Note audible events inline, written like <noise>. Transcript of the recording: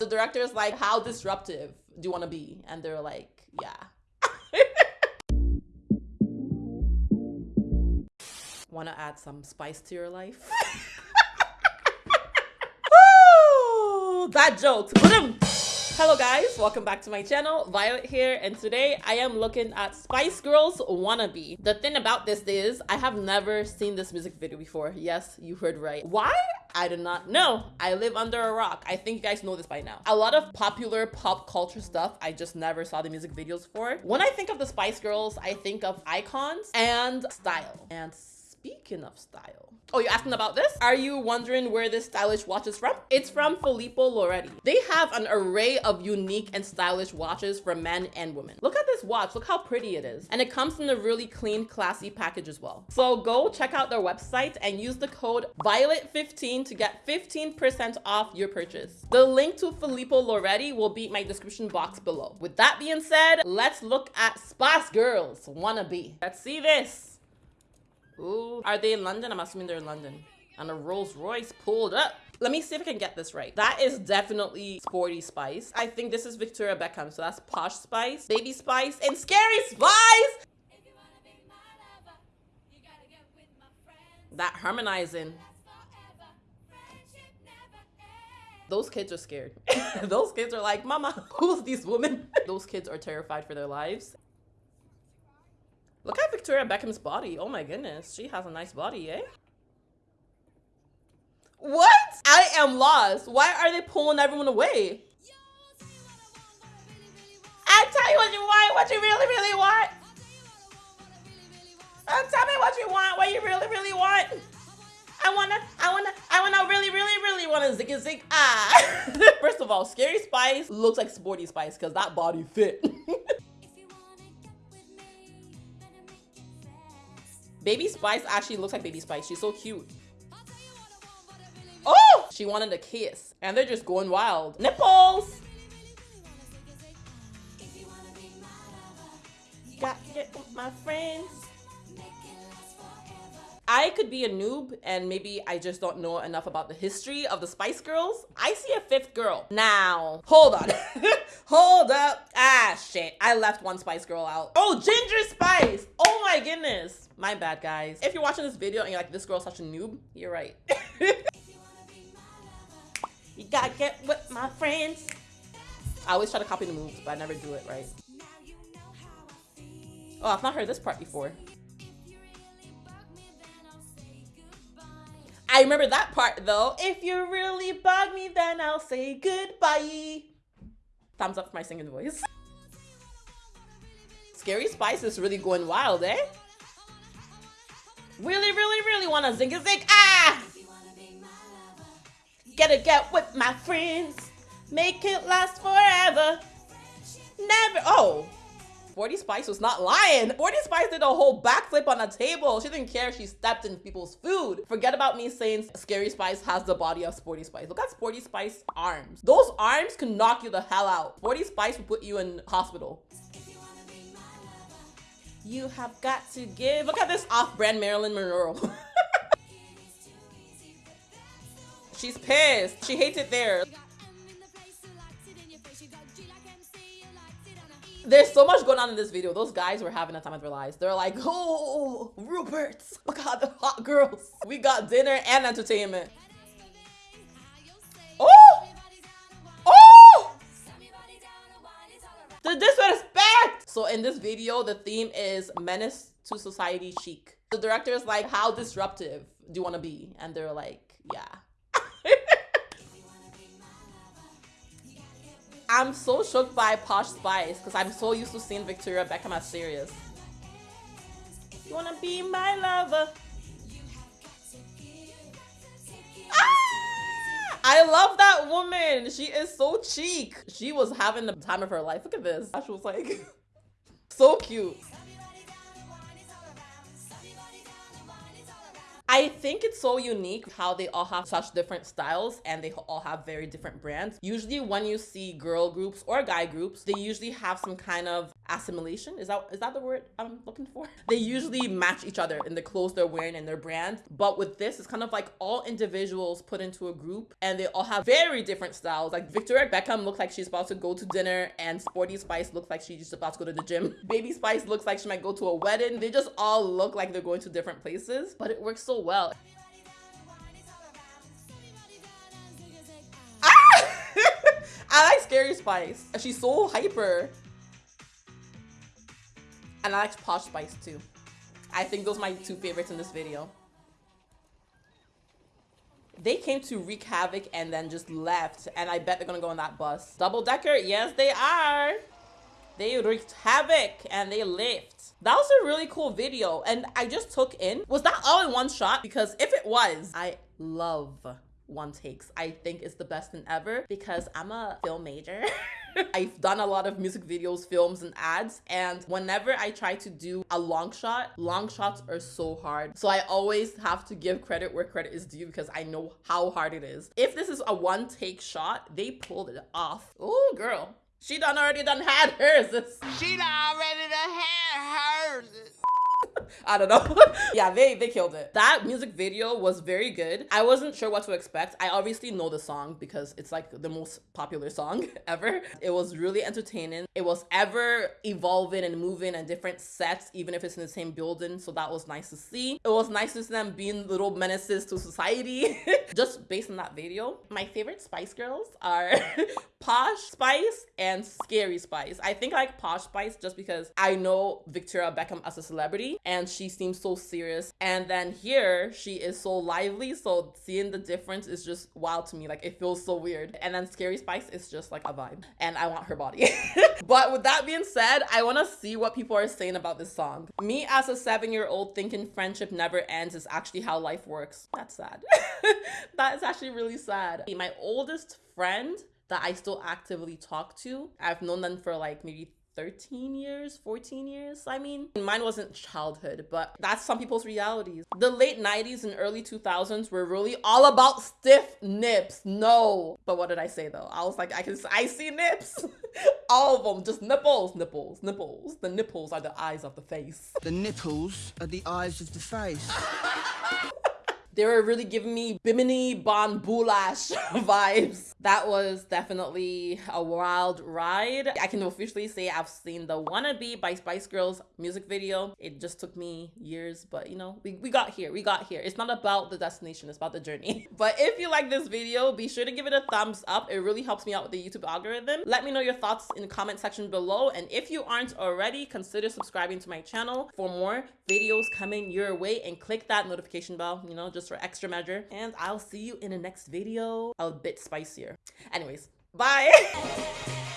The director is like, how disruptive do you want to be? And they're like, yeah. <laughs> want to add some spice to your life? <laughs> That joke. Hello guys, welcome back to my channel. Violet here, and today I am looking at Spice Girls Wannabe. The thing about this is, I have never seen this music video before. Yes, you heard right. Why? I do not know. I live under a rock. I think you guys know this by now. A lot of popular pop culture stuff I just never saw the music videos for. When I think of the Spice Girls, I think of icons and style. And Speaking of style. Oh, you're asking about this? Are you wondering where this stylish watch is from? It's from Filippo Loretti. They have an array of unique and stylish watches for men and women. Look at this watch. Look how pretty it is. And it comes in a really clean, classy package as well. So go check out their website and use the code VIOLET15 to get 15% off your purchase. The link to Filippo Loretti will be in my description box below. With that being said, let's look at Spice Girls Wannabe. Let's see this. Ooh. Are they in London? I'm assuming they're in London. And a Rolls Royce pulled up. Let me see if I can get this right. That is definitely Sporty Spice. I think this is Victoria Beckham. So that's Posh Spice, Baby Spice, and Scary Spice. That harmonizing. Those kids are scared. <laughs> Those kids are like, Mama, who's these women? <laughs> Those kids are terrified for their lives. Look at Victoria Beckham's body. Oh my goodness. She has a nice body, eh? What? I am lost. Why are they pulling everyone away? I tell you what you want, what you really, really want. Uh, tell me what you want, what you really, really want. I wanna, I wanna, I wanna really, really, really wanna zig zig ah. <laughs> First of all, Scary Spice looks like Sporty Spice because that body fit. <laughs> Baby Spice actually looks like Baby Spice. She's so cute. Oh! She wanted a kiss. And they're just going wild. Nipples! Got with my friends. I could be a noob and maybe I just don't know enough about the history of the Spice Girls. I see a fifth girl. Now, hold on. <laughs> hold up. Ah, shit. I left one Spice Girl out. Oh, Ginger Spice. Oh my goodness. My bad, guys. If you're watching this video and you're like, this girl's such a noob, you're right. <laughs> you gotta get with my friends. I always try to copy the moves, but I never do it right. Oh, I've not heard this part before. I remember that part though. If you really bug me, then I'll say goodbye. Thumbs up for my singing voice. Scary Spice is really going wild, eh? Really, really, really want to zing a zig. Ah! Gotta get with my friends. Make it last forever. Never. Oh. Sporty Spice was not lying. Sporty Spice did a whole backflip on a table. She didn't care she stepped in people's food. Forget about me saying Scary Spice has the body of Sporty Spice. Look at Sporty Spice arms. Those arms can knock you the hell out. Sporty Spice will put you in hospital. You have got to give. Look at this off-brand Marilyn Monroe. <laughs> She's pissed. She hates it there. There's so much going on in this video. Those guys were having a time of their lives. They're like, oh, Rupert, look oh at the hot girls. We got dinner and entertainment. Oh! Oh! The disrespect! So in this video, the theme is menace to society chic. The director is like, how disruptive do you want to be? And they're like, yeah. I'm so shook by Posh Spice because I'm so used to seeing Victoria Beckham as serious. You wanna be my lover? Ah! I love that woman. She is so cheek. She was having the time of her life. Look at this. She was like, <laughs> so cute. I think it's so unique how they all have such different styles and they all have very different brands. Usually when you see girl groups or guy groups, they usually have some kind of assimilation. Is that is that the word I'm looking for? <laughs> They usually match each other in the clothes they're wearing and their brand. But with this, it's kind of like all individuals put into a group and they all have very different styles. Like Victoria Beckham looks like she's about to go to dinner and Sporty Spice looks like she's just about to go to the gym. <laughs> Baby Spice looks like she might go to a wedding. They just all look like they're going to different places, but it works so well. <laughs> Ah! I like Scary Spice. She's so hyper. And I like Posh Spice too. I think those are my two favorites in this video. They came to wreak havoc and then just left. And I bet they're gonna go on that bus. Double decker, yes they are. They wreaked havoc and they left. That was a really cool video. And I just took in, was that all in one shot? Because if it was, I love one takes. I think it's the best thing ever because I'm a film major. <laughs> I've done a lot of music videos, films, and ads. And whenever I try to do a long shot, long shots are so hard. So I always have to give credit where credit is due because I know how hard it is. If this is a one take shot, they pulled it off. Oh, girl. She done already done had hers. <laughs> She done already done had hers. I don't know. <laughs> yeah, they they killed it. That music video was very good. I wasn't sure what to expect. I obviously know the song because it's like the most popular song <laughs> ever. It was really entertaining. It was ever evolving and moving and different sets, even if it's in the same building. So that was nice to see. It was nice to see them being little menaces to society. <laughs> Just based on that video, my favorite Spice Girls are Posh Spice and Scary Spice. I think I like Posh Spice just because I know Victoria Beckham as a celebrity and she seems so serious. And then here she is so lively. So seeing the difference is just wild to me. Like it feels so weird. And then Scary Spice is just like a vibe. And I want her body. <laughs> but with that being said, I want to see what people are saying about this song. Me as a seven year old thinking friendship never ends is actually how life works. That's sad. <laughs> that is actually really sad. My oldest friend that I still actively talk to. I've known them for like maybe 13 years, 14 years. I mean, mine wasn't childhood, but that's some people's realities. The late 90s and early 2000s were really all about stiff nips. No. But what did I say though? I was like, I can I see nips. <laughs> all of them, just nipples, nipples, nipples. The nipples are the eyes of the face. The nipples are the eyes of the face. <laughs> They were really giving me Bimini Bon Boulash <laughs> vibes. That was definitely a wild ride. I can officially say I've seen the Wannabe by Spice Girls music video. It just took me years, but you know, we, we got here. We got here. It's not about the destination, it's about the journey. <laughs> but if you like this video, be sure to give it a thumbs up. It really helps me out with the YouTube algorithm. Let me know your thoughts in the comment section below. And if you aren't already, consider subscribing to my channel for more videos coming your way and click that notification bell, you know, just for extra measure. And I'll see you in the next video a bit spicier. Anyways, bye! <laughs>